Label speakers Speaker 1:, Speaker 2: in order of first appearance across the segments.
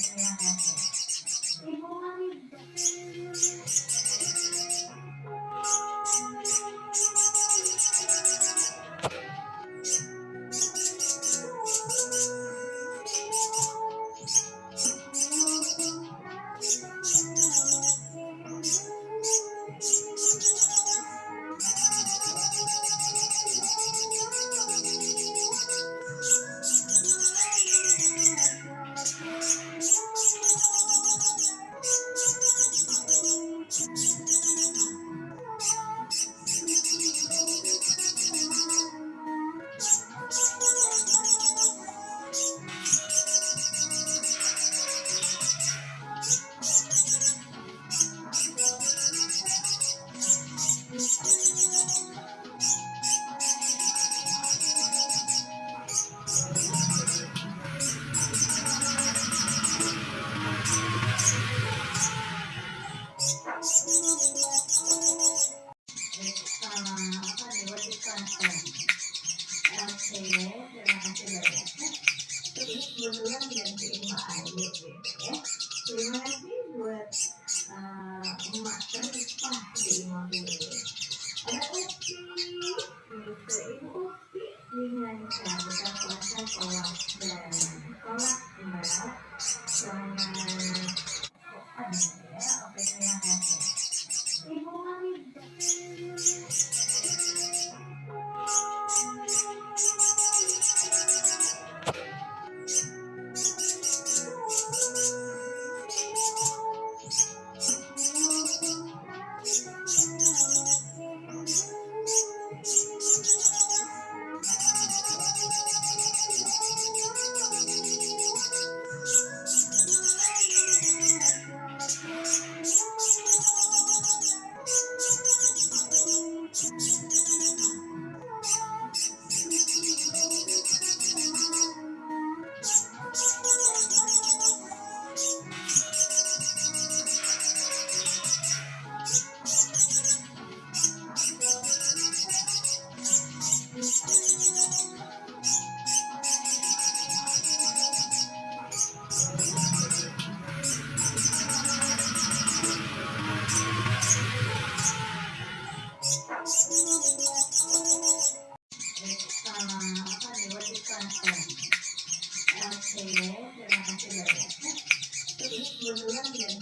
Speaker 1: Yeah. Terus kebetulan gantiin Mbak Ayu gitu ya terima kasih buat city named William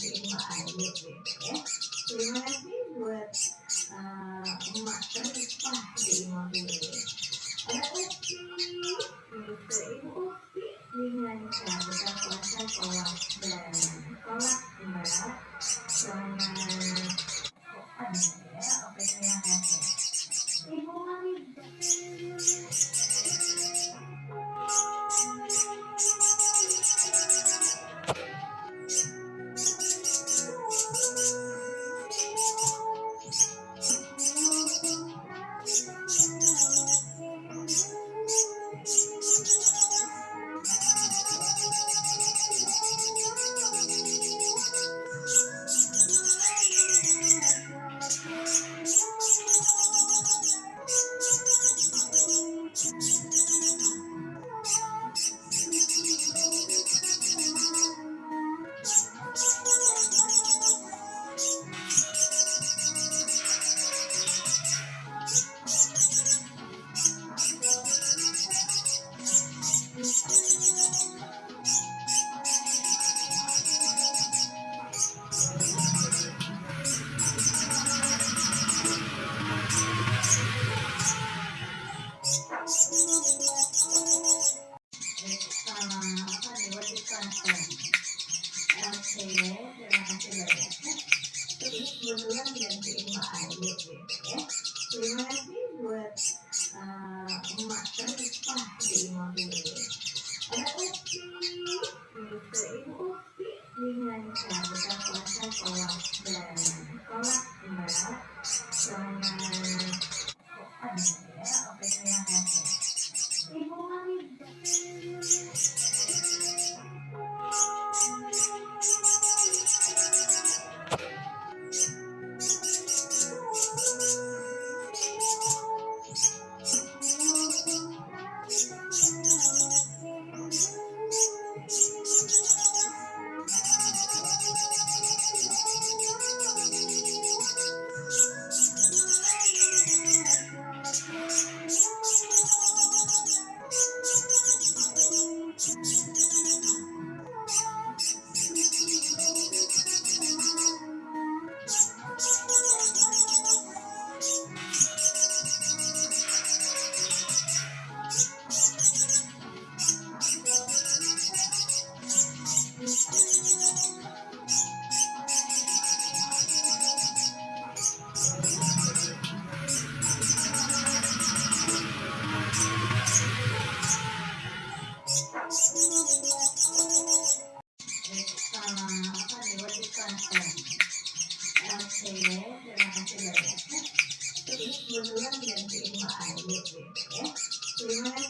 Speaker 1: sebenarnya yang hasil dari aset terus kebetulan digantiin Pak Ayu gitu ya. Terima kasih buat Terima kasih banyak. Jadi, sebelumnya menjadi lima air, gitu ya.